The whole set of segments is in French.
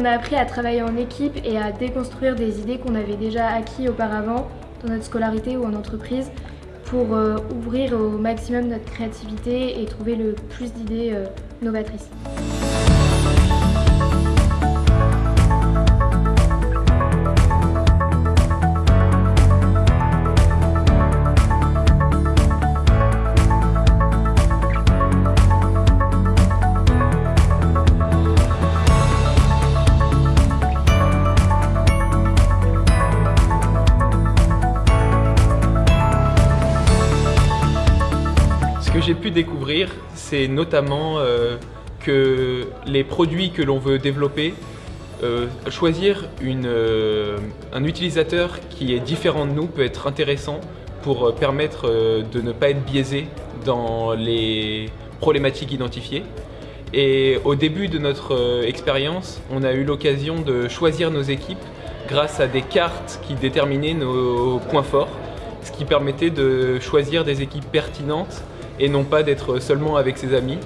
on a appris à travailler en équipe et à déconstruire des idées qu'on avait déjà acquis auparavant dans notre scolarité ou en entreprise pour euh, ouvrir au maximum notre créativité et trouver le plus d'idées euh, novatrices. Que j'ai pu découvrir, c'est notamment euh, que les produits que l'on veut développer, euh, choisir euh, un utilisateur qui est différent de nous peut être intéressant pour permettre de ne pas être biaisé dans les problématiques identifiées. Et au début de notre expérience, on a eu l'occasion de choisir nos équipes grâce à des cartes qui déterminaient nos points forts, ce qui permettait de choisir des équipes pertinentes et non pas d'être seulement avec ses amis.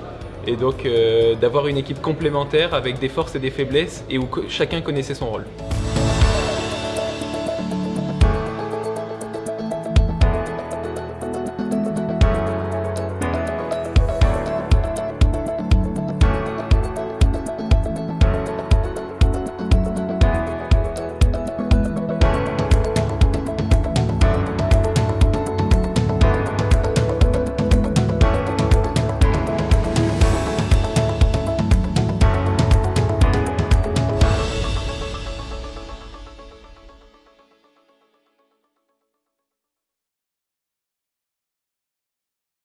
Et donc euh, d'avoir une équipe complémentaire avec des forces et des faiblesses et où chacun connaissait son rôle.